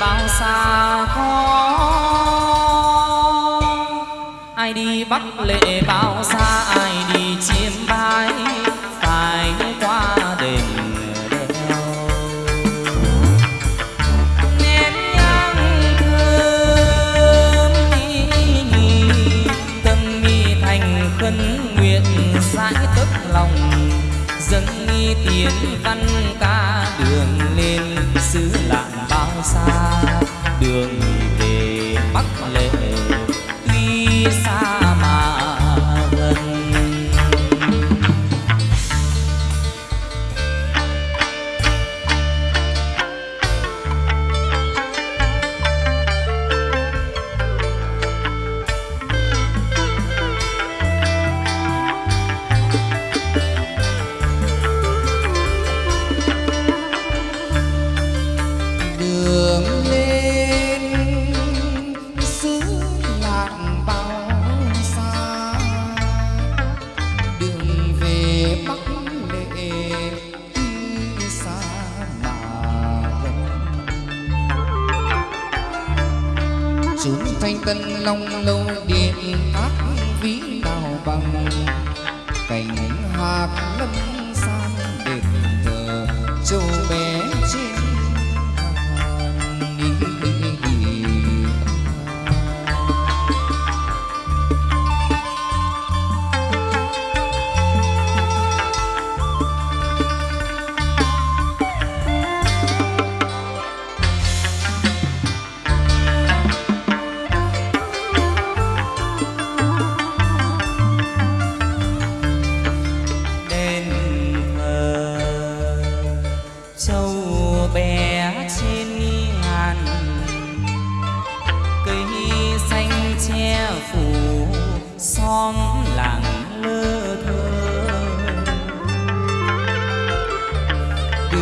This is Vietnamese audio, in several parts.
bao xa có? Ai đi bắt lệ bao xa ai đi chiêm bái phải qua đền khấn nguyện, giải tức lòng, dâng nghi tiến văn ca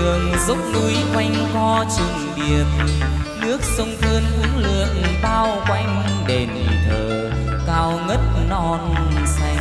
đường dốc núi quanh co trùng điệp nước sông phơn uống lượng bao quanh đền thờ, cao ngất non xanh.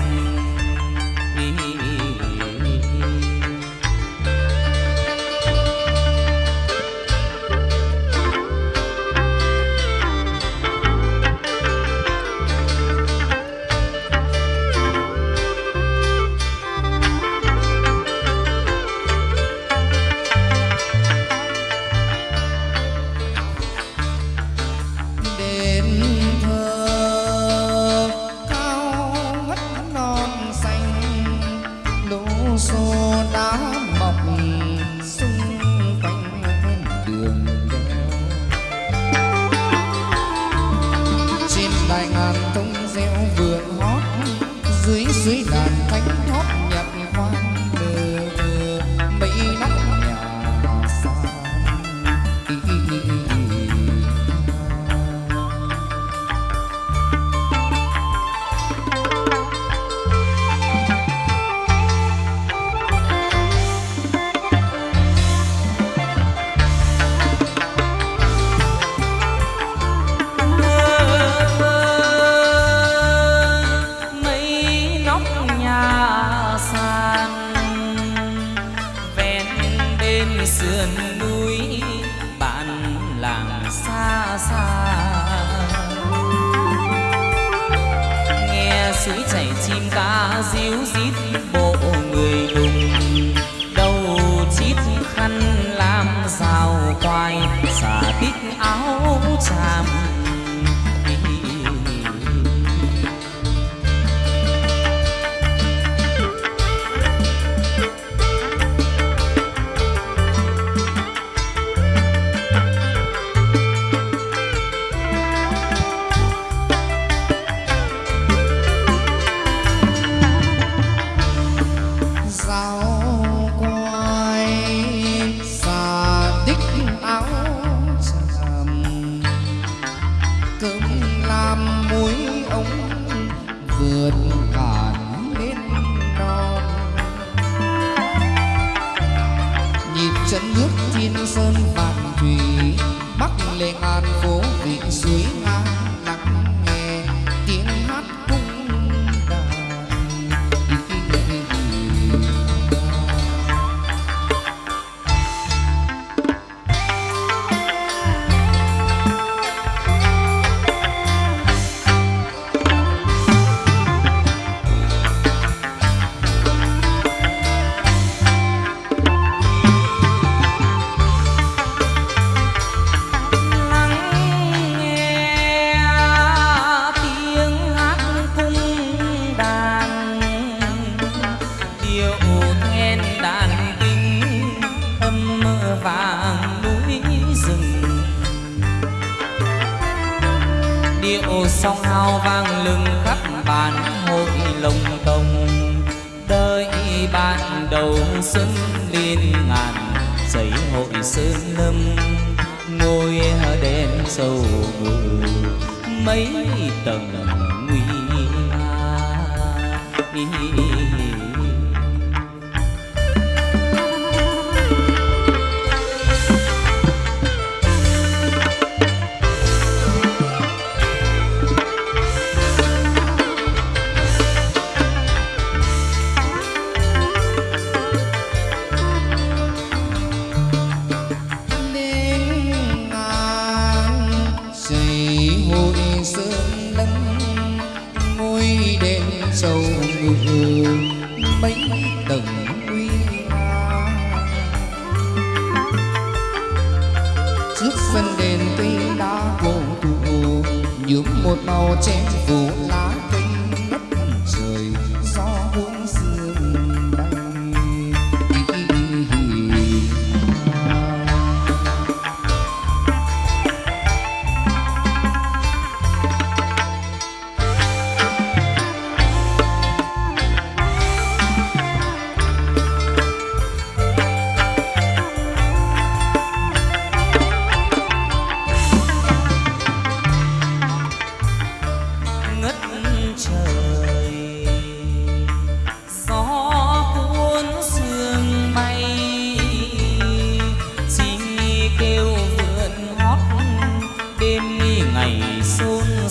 So. sườn núi bạn làng xa xa. Nghe suối chảy chim ca ríu rít mấy tầng nguy nga. nhuộm một màu che phủ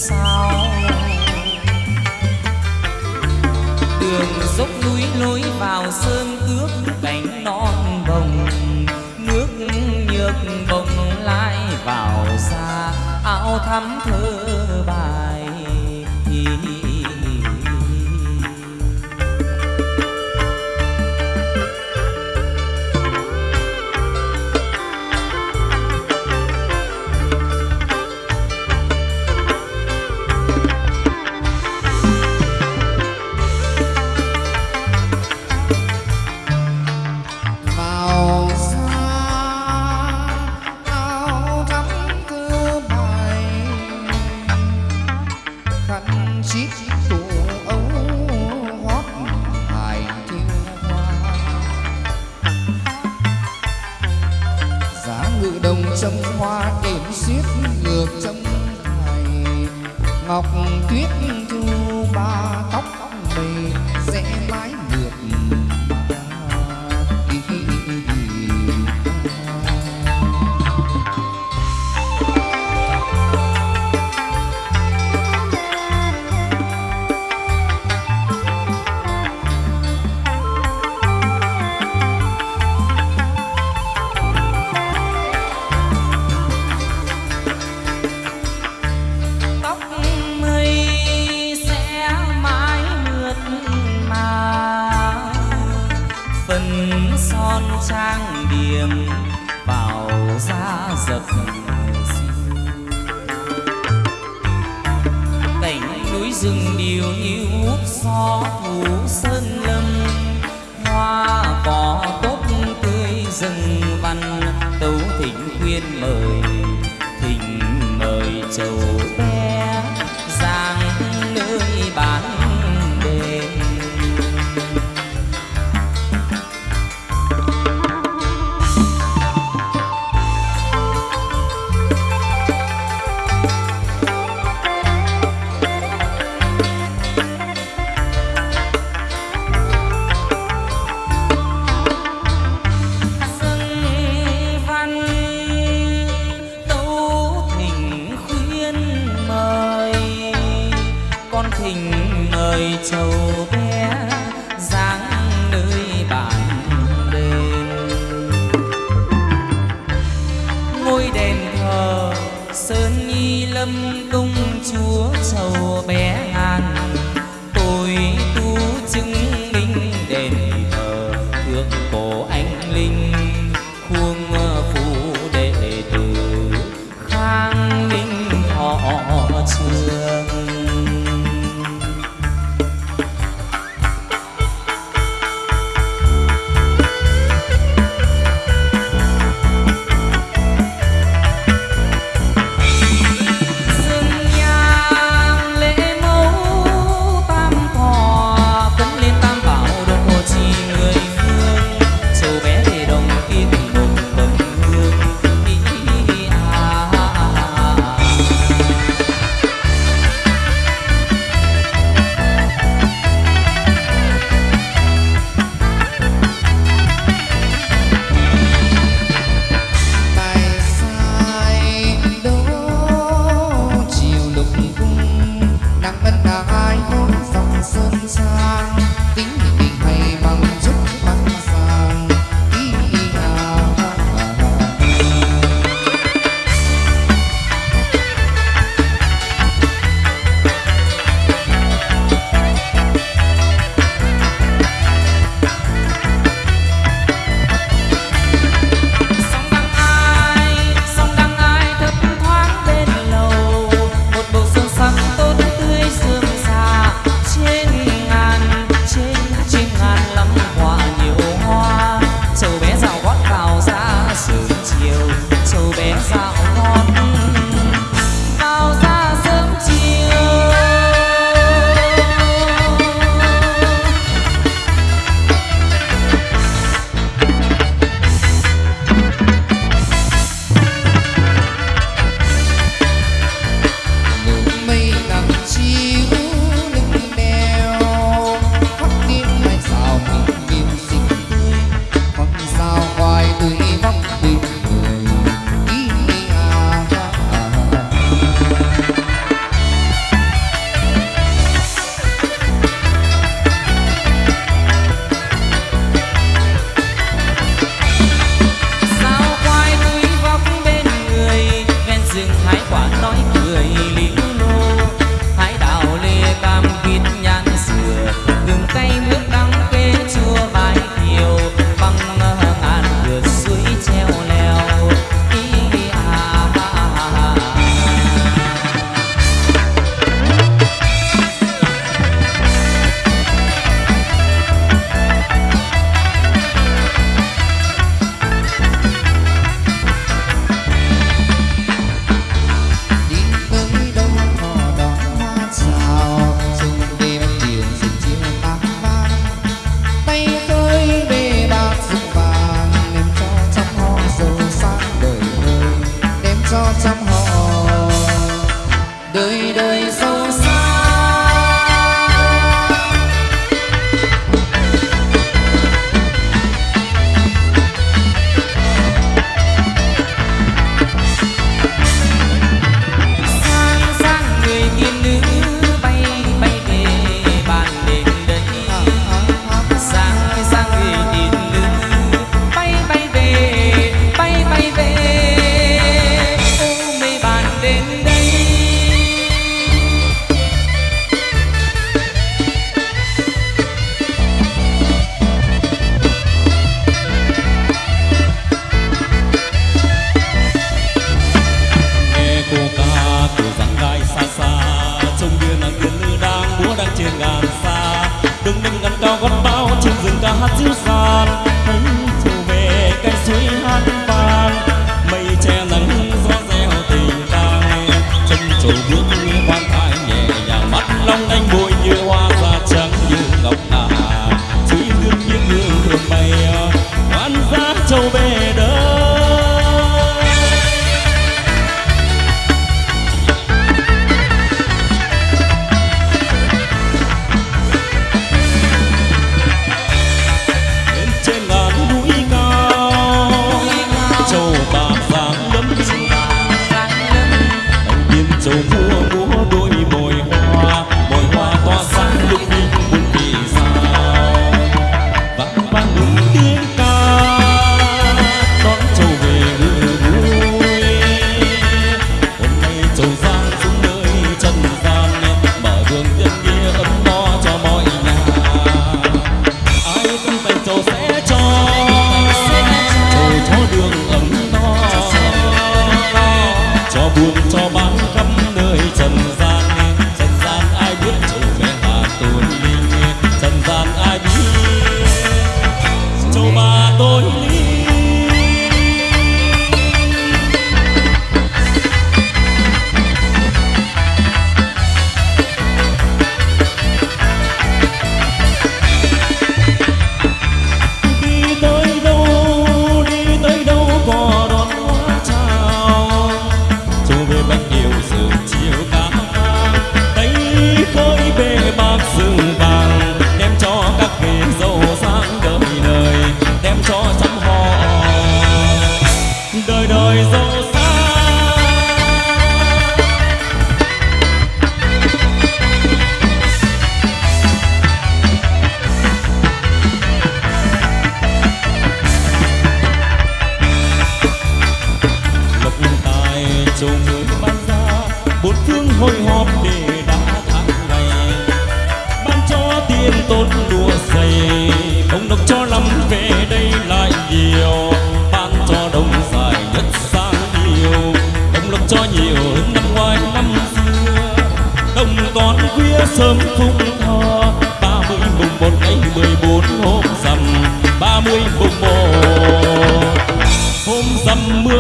sao? Đường dốc núi lối vào sơn cước cánh non bồng. Nước nhược bồng lai vào xa, áo thắm thơm. thượng cổ anh Cho mưa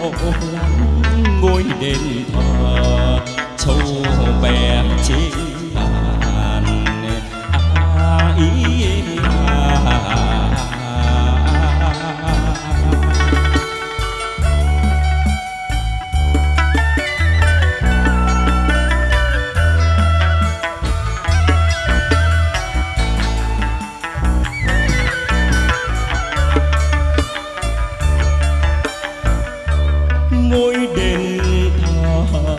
hộ lắm ngôi đền thờ châu bè trên ngôi đền thờ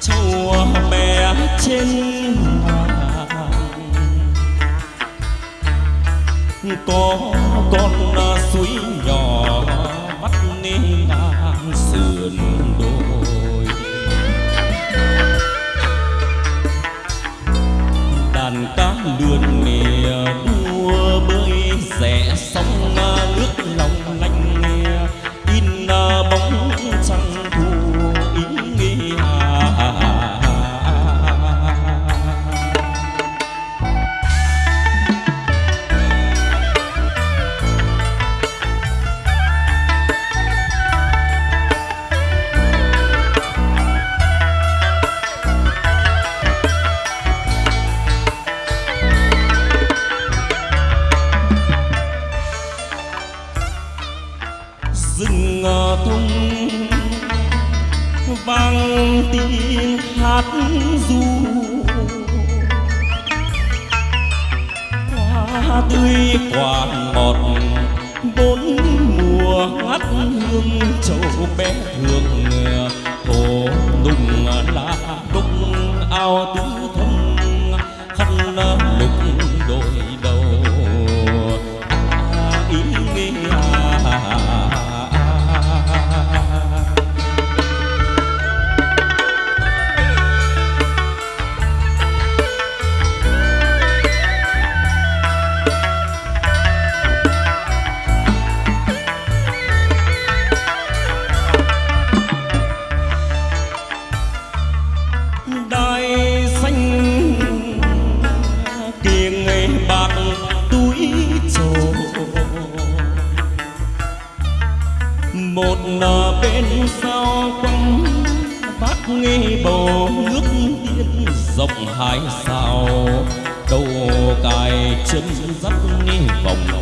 châu mẹ trên hoàng có con nào?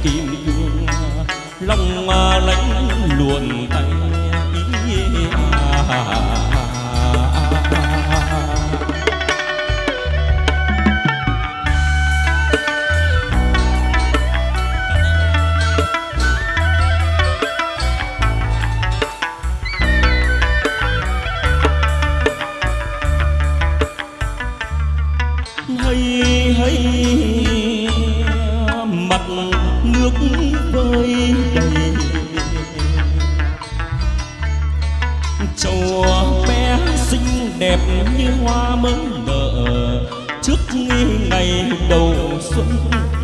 kim chuông lòng lánh luồn tay.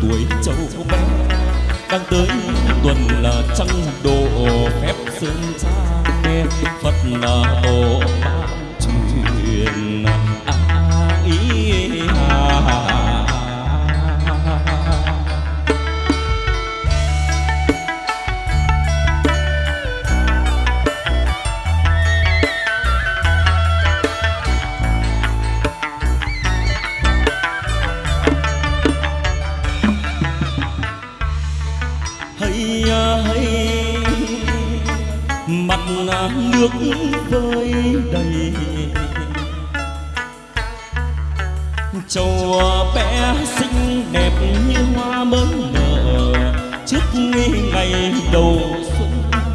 Tuổi châu bé. Đang tới tuần là trăng độ phép sơn trang phật là tổ ban truyền bé xinh đẹp như hoa mới nở. Trước ngày đầu xuân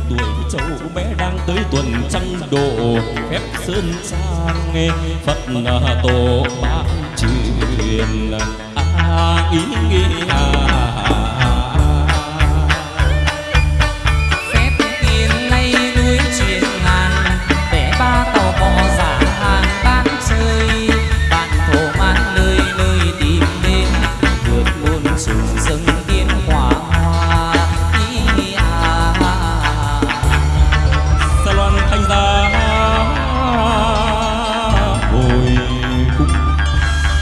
tuổi cháu bé đang tới tuần trăng độ. Phép sơn trang phật à, tổ ban truyền à ý nghĩa